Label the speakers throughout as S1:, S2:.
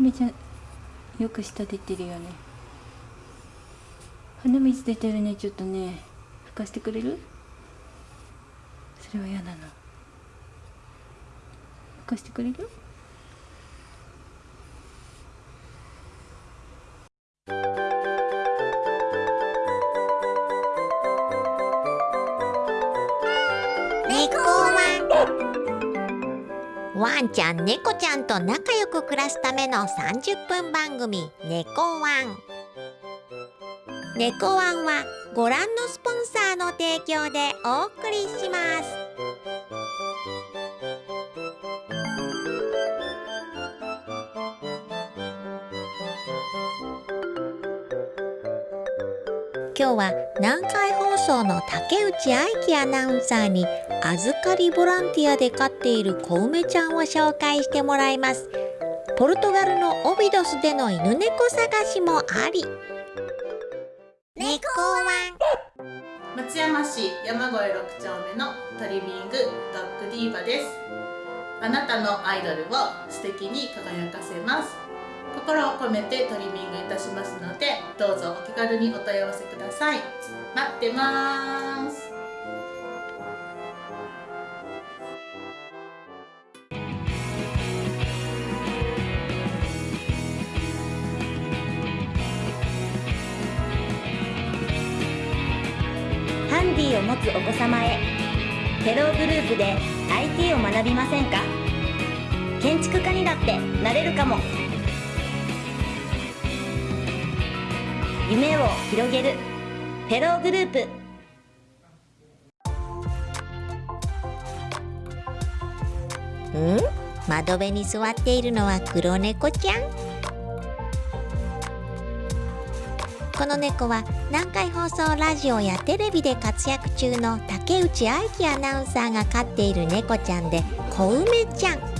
S1: めちゃよく舌出てるよね。鼻水出てるねちょっとね。拭かしてくれる？それは嫌な。の拭かしてくれる？
S2: ンちゃん猫ちゃんと仲良く暮らすための30分番組「猫ワン」猫ワンはご覧のスポンサーの提供でお送りします。今日は南海放送の竹内愛希アナウンサーに預かりボランティアで飼っている小梅ちゃんを紹介してもらいます。ポルトガルのオビドスでの犬猫探しもあり。猫ワン。
S3: 松山市山越6丁目のトリミングドッグディーバです。あなたのアイドルを素敵に輝かせます。心を込めてトリミングいたしますのでどうぞお気軽にお問い合わせください。待ってます。
S4: ハンディを持つお子様へテログループで IT を学びませんか？建築家にだってなれるかも。夢を広げる。フェローグループ。
S2: 窓辺に座っているのは黒猫ちゃん？この猫は南海放送ラジオやテレビで活躍中の竹内愛希アナウンサーが飼っている猫ちゃんで小梅ちゃん。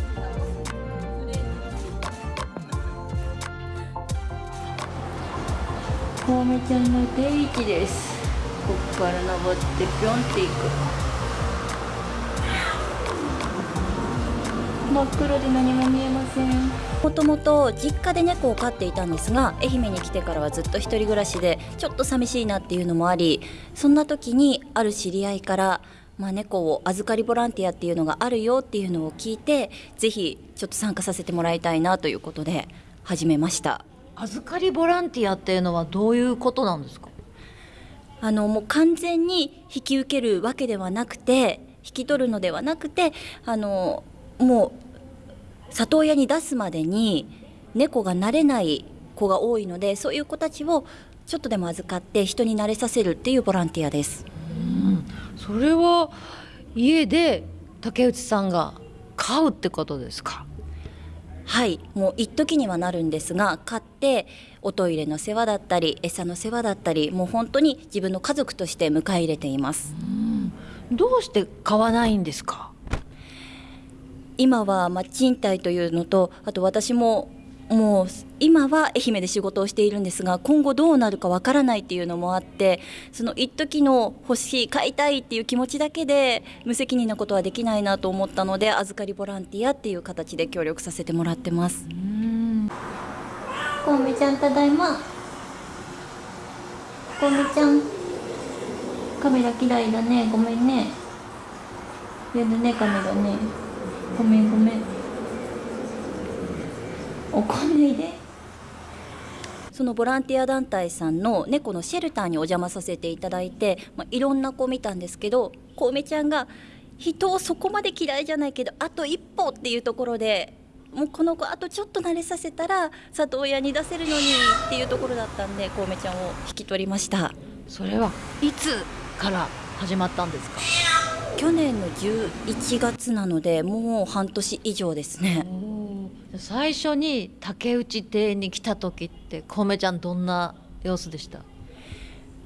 S1: 小梅ちゃんの定位置です。ここから登ってぴょんっていく。真っ黒で何も見えません。
S4: もともと実家で猫を飼っていたんですが愛媛に来てからはずっと一人暮らしでちょっと寂しいなっていうのもありそんな時にある知り合いから、まあ、猫を預かりボランティアっていうのがあるよっていうのを聞いてぜひちょっと参加させてもらいたいなということで始めました。
S5: 預かりボランティアっていうのはどういうことなんですか？
S4: あのもう完全に引き受けるわけではなくて引き取るのではなくてあのもう里親に出すまでに猫が慣れない子が多いのでそういう子たちをちょっとでも預かって人に慣れさせるっていうボランティアです。
S5: それは家で竹内さんが飼うってことですか？
S4: はいもう一時にはなるんですが飼っておトイレの世話だったり餌の世話だったりもう本当に自分の家族として迎え入れています。
S5: どうして飼わないんですか？
S4: 今はまあ賃貸というのとあと私ももう今は愛媛で仕事をしているんですが今後どうなるかわからないっていうのもあってその一時の欲しい買いたいっていう気持ちだけで無責任なことはできないなと思ったので預かりボランティアっていう形で協力させてもらってます。
S1: 小梅ちゃんただいま小梅ちゃん。カメラ嫌いだね。ごめんね。やだねカメラね。ごめんごめん。怒んないで。
S4: そのボランティア団体さんの猫のシェルターにお邪魔させていただいて、まあ、いろんな子を見たんですけど小梅ちゃんが人をそこまで嫌いじゃないけどあと一歩っていうところでもうこの子あとちょっと慣れさせたら里親に出せるのにっていうところだったんで小梅ちゃんを引き取りました。
S5: それはいつから始まったんですか？
S4: 去年の11月なのでもう半年以上ですね
S5: 最初に竹内邸に来た時って小梅ちゃんどんな様子でした？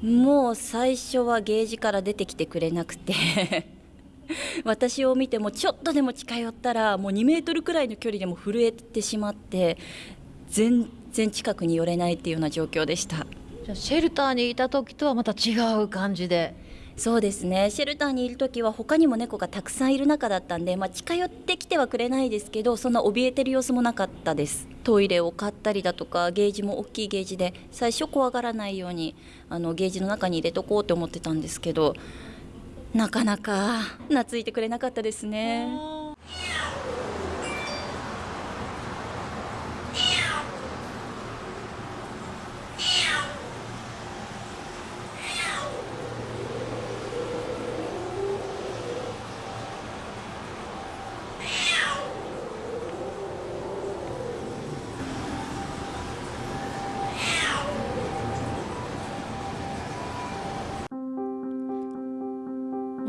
S4: もう最初はゲージから出てきてくれなくて。私を見てもちょっとでも近寄ったらもう2メートルくらいの距離でも震えてしまって全然近くに寄れないっていうような状況でした。
S5: じゃあシェルターにいた時とはまた違う感じで
S4: そうですね。シェルターにいる時は他にも猫がたくさんいる中だったんで、まあ、近寄ってきてはくれないですけどそんな怯えてる様子もなかったです。トイレを買ったりだとかゲージも大きいゲージで最初怖がらないようにあのゲージの中に入れとこうと思ってたんですけどなかなか懐いてくれなかったですね。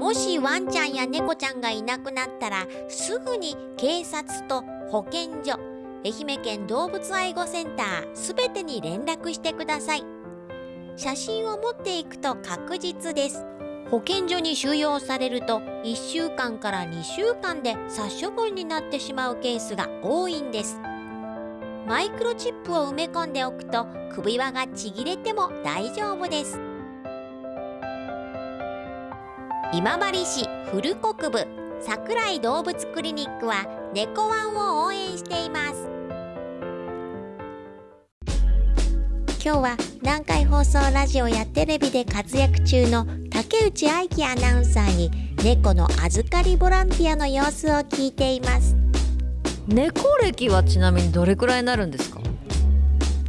S2: もしワンちゃんや猫ちゃんがいなくなったらすぐに警察と保健所愛媛県動物愛護センターすべてに連絡してください。写真を持っていくと確実です。保健所に収容されると1週間から2週間で殺処分になってしまうケースが多いんです。マイクロチップを埋め込んでおくと首輪がちぎれても大丈夫です。今治市古国部桜井動物クリニックは猫ワンを応援しています。今日は南海放送ラジオやテレビで活躍中の竹内愛希アナウンサーに猫の預かりボランティアの様子を聞いています。
S5: 猫歴はちなみにどれくらいになるんですか？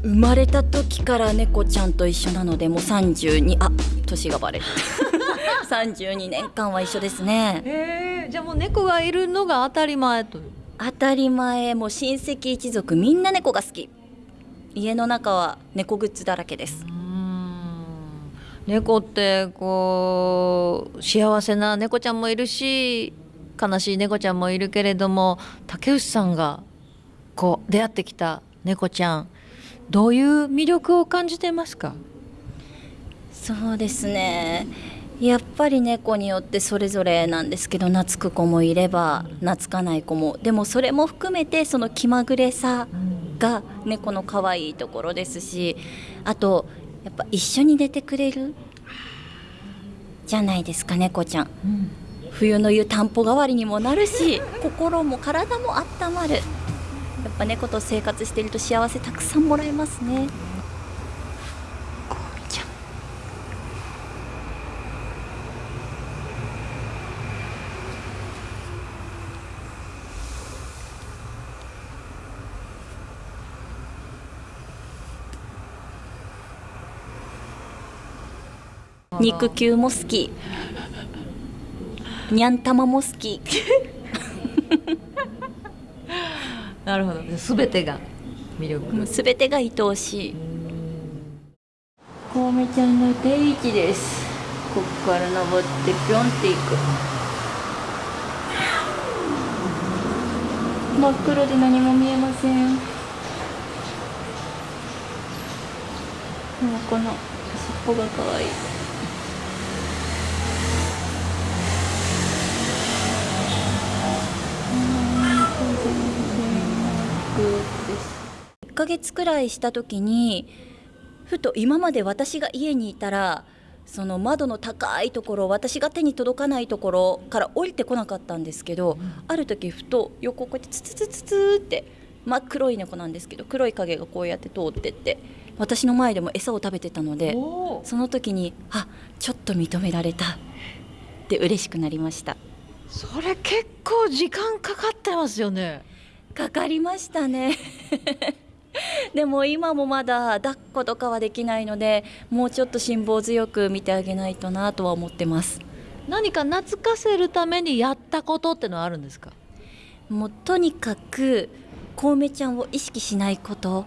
S4: 生まれた時から猫ちゃんと一緒なのでもう32あ年がバレる 32年間は一緒ですね。
S5: へえじゃあもう猫がいるのが当たり前と
S4: 当たり前。もう親戚一族みんな猫が好き。家の中は猫グッズだらけです。
S5: 猫ってこう幸せな猫ちゃんもいるし悲しい猫ちゃんもいるけれども竹内さんがこう出会ってきた猫ちゃんどういう魅力を感じてますか？
S4: そうですねやっぱり猫によってそれぞれなんですけど懐く子もいれば懐かない子も。でもそれも含めてその気まぐれさが猫の可愛いところですしあとやっぱ一緒に寝てくれる？じゃないですか猫ちゃん、冬の湯たんぽ代わりにもなるし心も体も温まる。やっぱ猫と生活してると幸せたくさんもらえますねこうみちゃん肉球も好き。にゃん玉も好き。
S5: なるほど。全てが魅力。
S4: もうすべてが愛おしい。コウメちゃんの定位置です。ここから登ってピョンっていく。真っ黒で何も見えません。でもこの尻尾が可愛いヶ月くらいした時にふと今まで私が家にいたらその窓の高いところ私が手に届かないところから降りてこなかったんですけど、ある時ふと横こうやってツツツツツって真っ黒い猫なんですけど黒い影がこうやって通ってって私の前でも餌を食べてたのでその時にあちょっと認められたって嬉しくなりました。
S5: それ結構時間かかってますよね。
S4: かかりましたね でも今もまだ抱っことかはできないのでもうちょっと辛抱強く見てあげないとなとは思ってます。
S5: 何か懐かせるためにやったことってのはあるんですか？
S4: もうとにかくコウメちゃんを意識しないこと。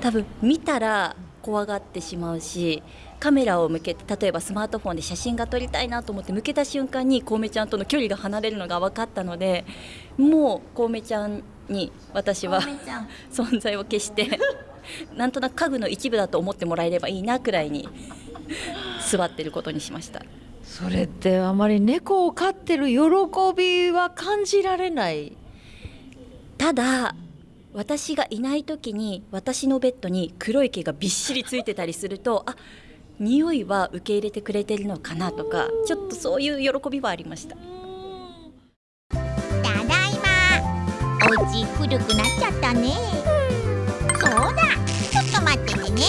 S4: 多分見たら怖がってしまうしカメラを向けて例えばスマートフォンで写真が撮りたいなと思って向けた瞬間にコウメちゃんとの距離が離れるのが分かったのでもうコウメちゃんに私は存在を消してなんとなく家具の一部だと思ってもらえればいいなくらいに座ってることにしました。
S5: それってあまり猫を飼ってる喜びは感じられない？
S4: ただ私がいない時に私のベッドに黒い毛がびっしりついてたりするとあ匂いは受け入れてくれてるのかなとかちょっとそういう喜びはありました
S2: たお家古くなっちゃったね。そうだ。ちょっと待っててね。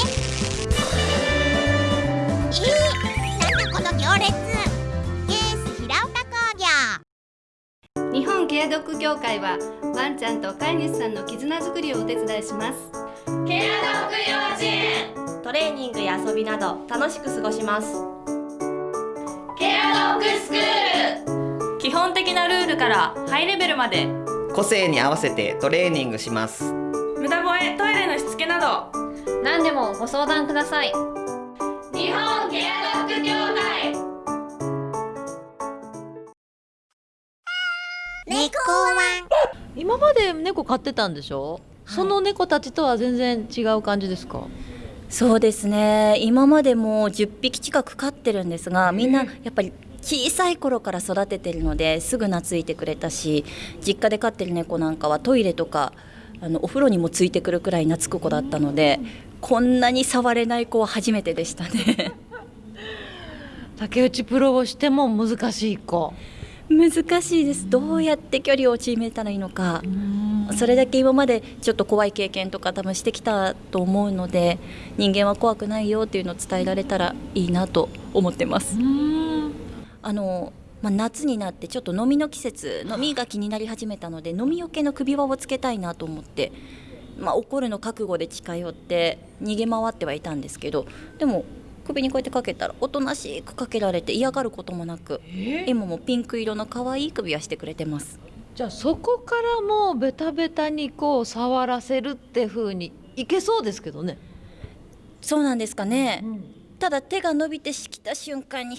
S2: えー、なんだこの行列。ケース平岡工業。
S6: 日本ケアドッグ協会はワンちゃんと飼い主さんの絆づくりをお手伝いします。
S7: トレーニングや遊びなど楽しく過ごします。
S8: 基本的なルールからハイレベルまで
S9: 個性に合わせてトレーニングします。
S8: 無駄吠えトイレのしつけなど。
S7: 何でもご相談ください。
S8: 日本ケアドッグ協会。
S2: 猫ワン
S5: 今まで猫飼ってたんでしょ、その猫たちとは全然違う感じですか？
S4: そうですね。今までも10匹近く飼ってるんですがみんなやっぱり小さい頃から育ててるのですぐ懐いてくれたし実家で飼ってる猫なんかはトイレとかあのお風呂にもついてくるくらい懐く子だったのでこんなに触れない子は初めてでしたね。
S5: 竹内プロをしても難しい子。
S4: 難しいです。どうやって距離を縮めたらいいのか。それだけ今までちょっと怖い経験とか多分してきたと思うので人間は怖くないよっていうのを伝えられたらいいなと思ってます。あのまあ、夏になってちょっと飲みの季節飲みが気になり始めたので飲みよけの首輪をつけたいなと思って、まあ、怒るの覚悟で近寄って逃げ回ってはいたんですけどでも首にこうやってかけたらおとなしくかけられて嫌がることもなく今もピンク色の可愛い首輪してくれてます。
S5: じゃあそこからもうベタベタにこう触らせるって風にいけそうですけどね、
S4: そうなんですかね、ただ手が伸びてきた瞬間に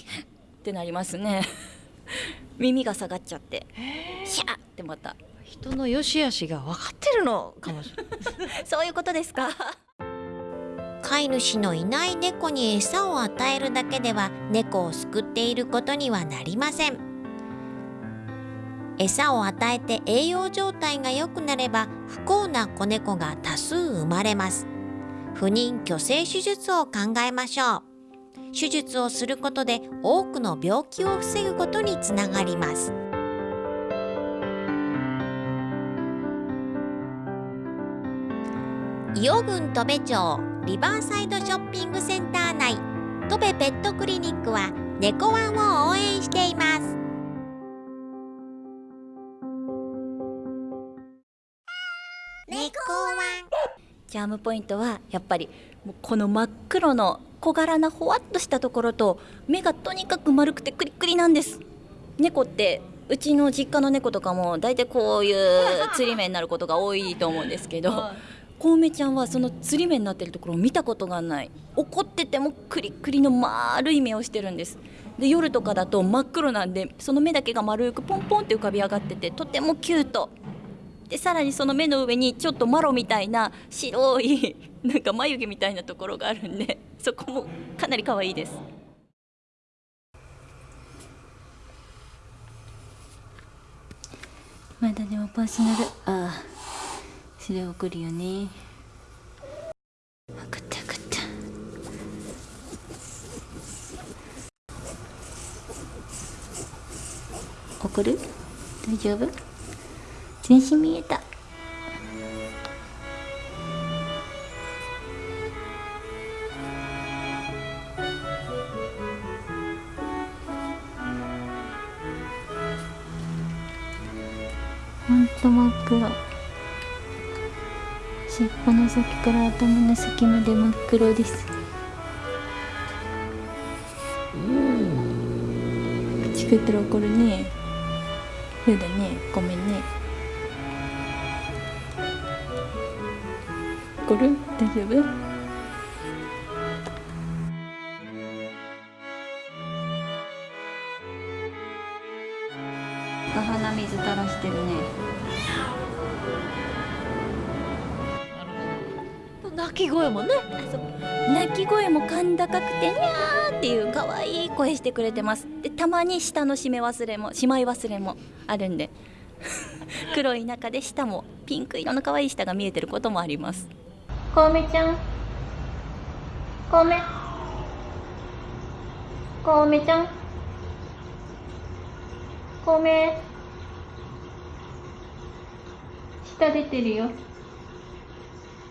S4: ってなりますね。耳が下がっちゃって。シャーってまた。
S5: 人の良し悪しが分かってるの。かもしれない
S4: そういうことですか？
S2: 飼い主のいない猫に餌を与えるだけでは猫を救っていることにはなりません。餌を与えて栄養状態が良くなれば不幸な子猫が多数生まれます。不妊去勢手術を考えましょう手術をすることで多くの病気を防ぐことにつながります。伊予郡戸部町リバーサイドショッピングセンター内戸部ペットクリニックは猫ワンを応援しています。猫ワン。
S4: チャームポイントはやっぱりこの真っ黒の小柄なほわっとしたところと目がとにかく丸くてクリックリなんです。猫ってうちの実家の猫とかも大体こういう釣り目になることが多いと思うんですけどコウメちゃんはその釣り目になってるところを見たことがない。怒っててもクリックリの丸い目をしてるんです。で夜とかだと真っ黒なんでその目だけが丸くポンポンって浮かび上がっててとてもキュートでさらにその目の上にちょっとマロみたいな白いなんか眉毛みたいなところがあるんで そこもかなり可愛いです。まだでもパーソナル。ああそれ送るよね。分かった分かった。送る？大丈夫？全身見えた。ほんと真っ黒尻尾の先から頭の先まで真っ黒です。口食ったら怒るねそうだねごめんね。怒る？大丈夫？鼻水垂らしてるね。
S5: 鳴き声もね。
S4: 鳴き声も甲高くてにゃーっていう可愛い声してくれてます。でたまに下の締め忘れもしまい忘れもあるんで。黒い中で下もピンク色の可愛い下が見えてることもありますコウメちゃん。コウメ。
S1: コウメちゃん。コウメ。舌出てるよ。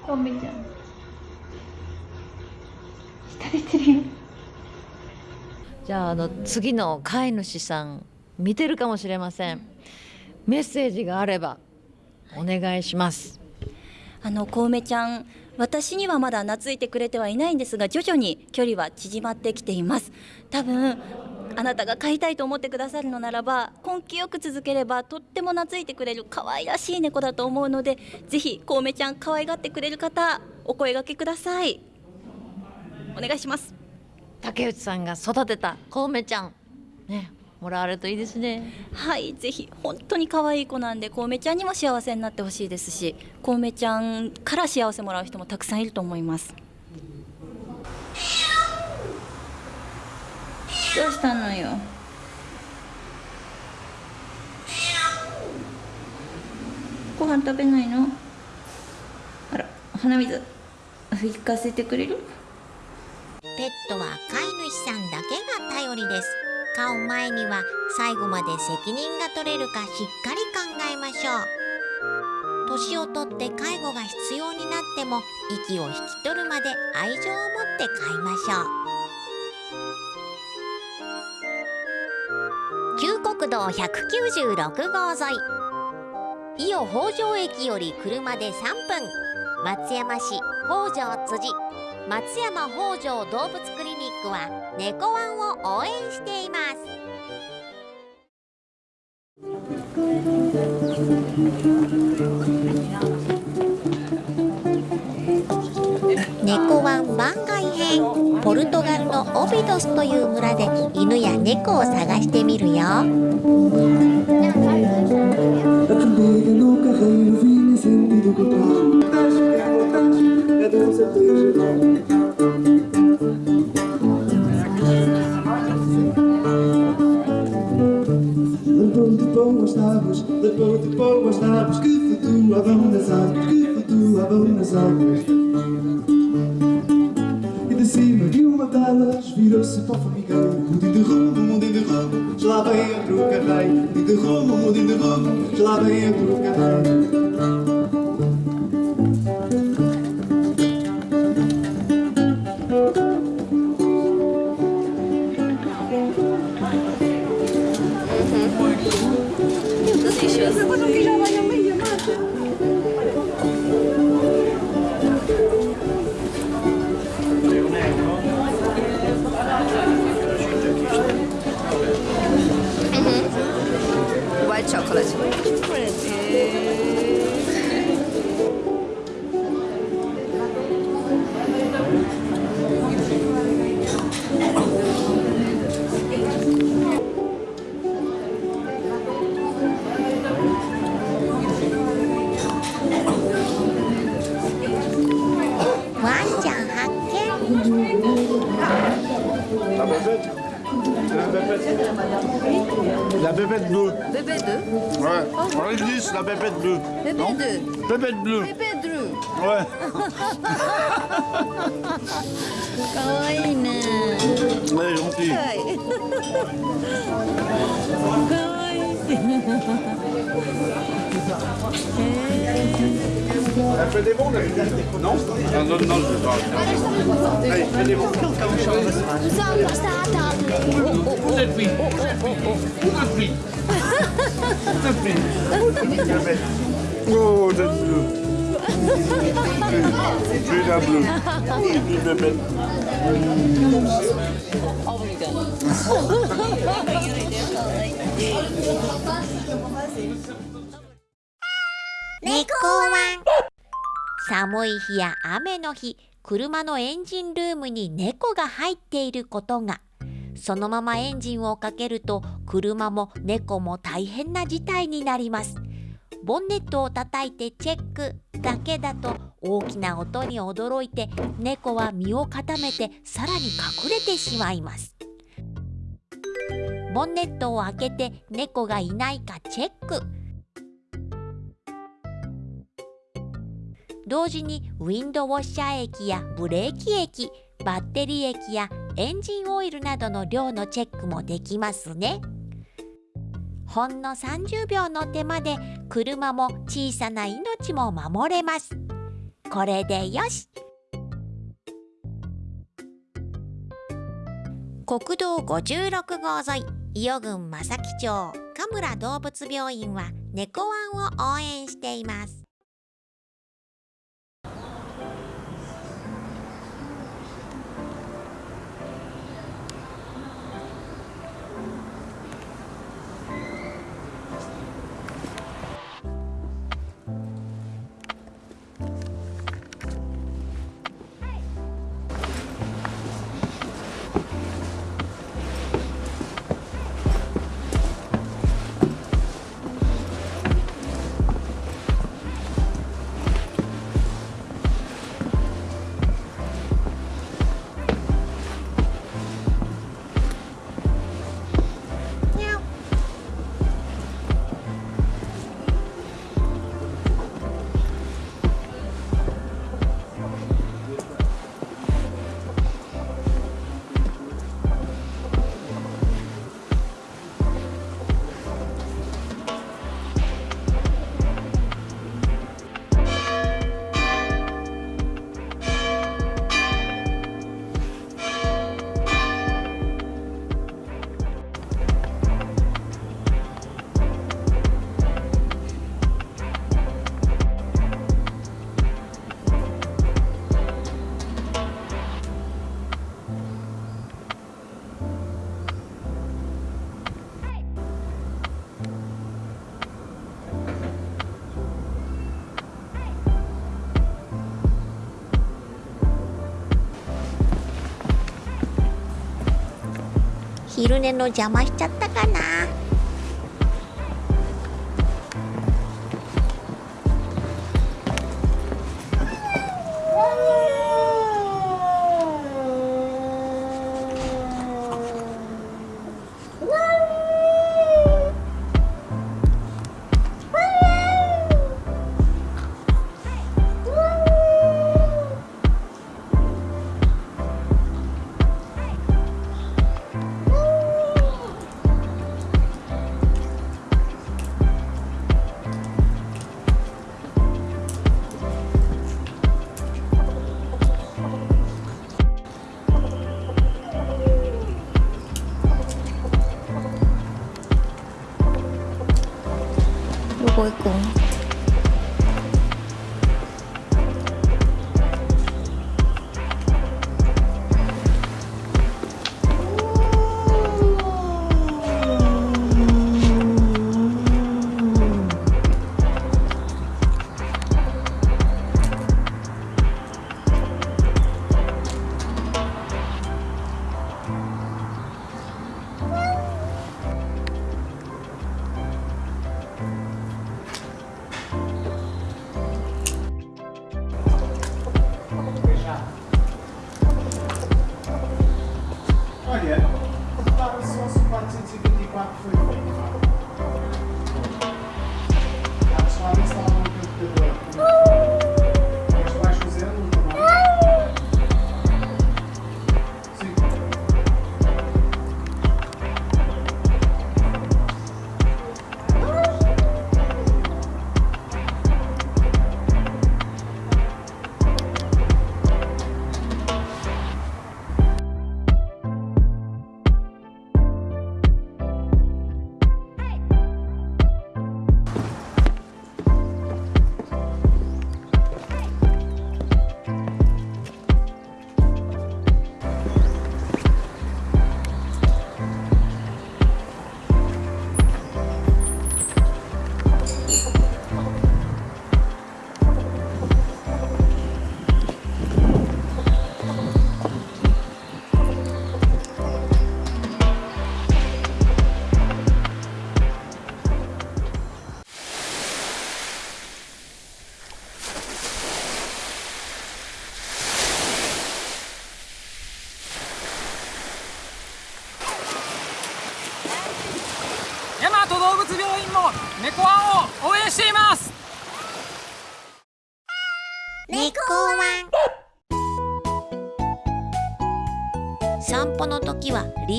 S1: コウメちゃん。舌出てるよ。
S5: じゃああの次の飼い主さん見てるかもしれません。メッセージがあればお願いします。
S4: あの小梅ちゃん私にはまだ懐いてくれてはいないんですが徐々に距離は縮まってきています。多分あなたが飼いたいと思ってくださるのならば根気よく続ければとっても懐いてくれる可愛らしい猫だと思うのでぜひ小梅ちゃん可愛がってくれる方お声掛けください。お願いします。
S5: 竹内さんが育てたコウメちゃん。ね。もらわれるといいですね。
S4: はいぜひ。本当に可愛い子なんで小梅ちゃんにも幸せになってほしいですし小梅ちゃんから幸せもらう人もたくさんいると思います。
S1: どうしたのよ？ご飯食べないの？あら鼻水吹かせてくれる？
S2: ペットは飼い主さんだけが頼りです飼う前には最後まで責任が取れるかしっかり考えましょう。年をとって介護が必要になっても息を引き取るまで愛情を持って飼いましょう。旧国道196号沿い。伊予北条駅より車で3分。松山市北条辻。松山北条動物クリニックは猫ワンを応援しています。猫ワン番外編。ポルトガルのオビドスという村で犬や猫を探してみるよ。
S10: Ich komm und ich bin da. Pépette bleue.
S6: Pépette bleue
S10: Ouais. Oh, On oui. la pépette bleue. Pépette
S6: bleue.
S10: Pépette bleue.
S6: Pépette.
S10: Ouais.
S5: Elle est
S10: Elle fait des bons, la bébête Non Non, non, non, je vais pas. Allez, fais des bons. Vous êtes pris. Vous êtes pris. Vous êtes pris. Bébête. Oh, vous êtes bleu. Je suis la bleue. Et puis bébête.
S2: 猫ワン 寒い日や雨の日車のエンジンルームに猫が入っていることが。そのままエンジンをかけると車も猫も大変な事態になります。ボンネットを叩いてチェックだけだと大きな音に驚いて猫は身を固めてさらに隠れてしまいます。ボンネットを開けて猫がいないかチェック。同時にウィンドウォッシャー液やブレーキ液バッテリー液やエンジンオイルなどの量のチェックもできますね。ほんの30秒の手間で車も小さな命も守れます。これでよし。国道56号沿い伊予郡正木町神村動物病院は猫ワンを応援しています。昼寝の邪魔しちゃったかな。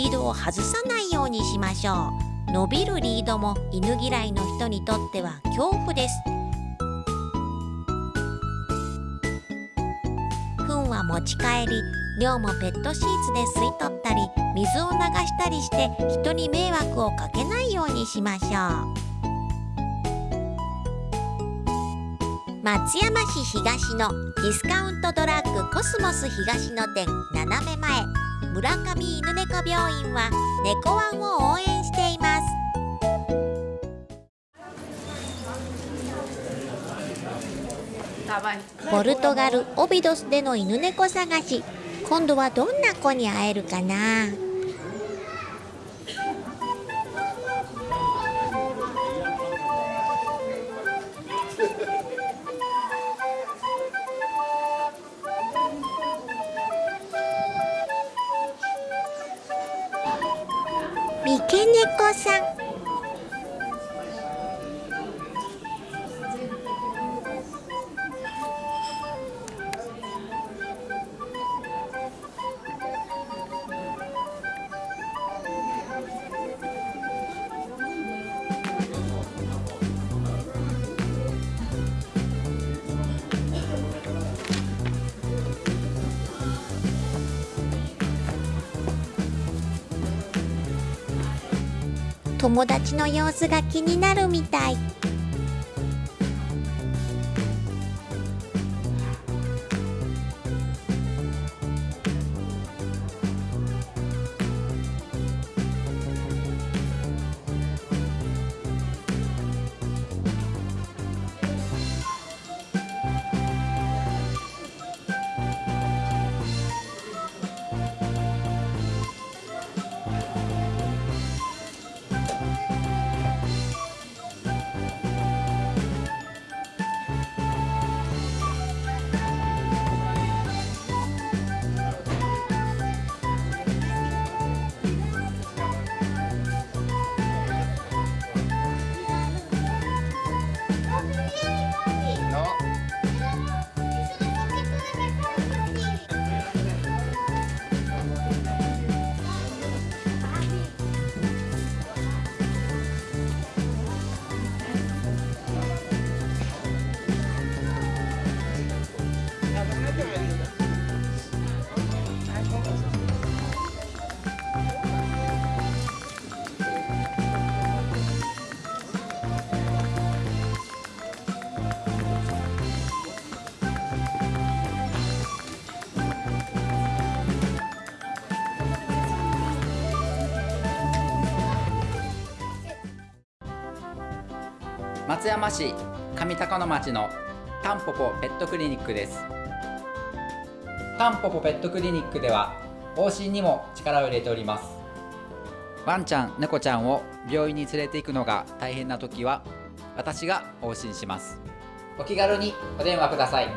S2: リードを外さないようにしましょう。伸びるリードも犬嫌いの人にとっては恐怖です。糞は持ち帰り尿もペットシーツで吸い取ったり水を流したりして人に迷惑をかけないようにしましょう。松山市東のディスカウントドラッグコスモス東の店斜め前。村上犬猫病院は猫ワンを応援しています。ポルトガルオビドスでの犬猫探し。今度はどんな子に会えるかな？三毛猫さん。友達の様子が気になるみたい。
S11: 松山市上高野町のタンポポペットクリニックです。タンポポペットクリニックでは往診にも力を入れております。ワンちゃん猫ちゃんを病院に連れて行くのが大変な時は私が往診します。お気軽にお電話ください。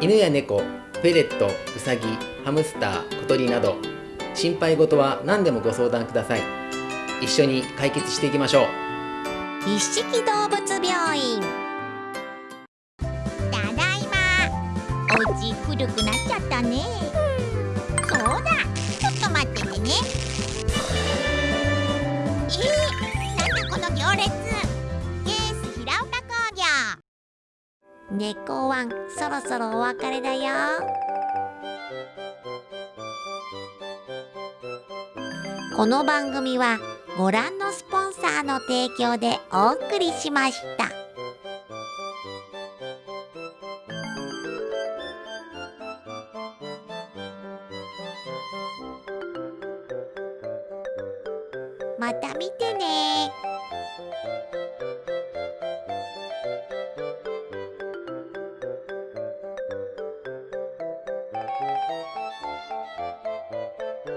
S12: 犬や猫フェレットウサギハムスター小鳥など心配事は何でもご相談ください。一緒に解決していきましょう。
S2: 一色動物病院。ただいま。お家古くなっちゃったね。そうだ。ちょっと待っててね。猫ワンそろそろお別れだよこの番組はご覧のスポンサーの提供でお送りしました。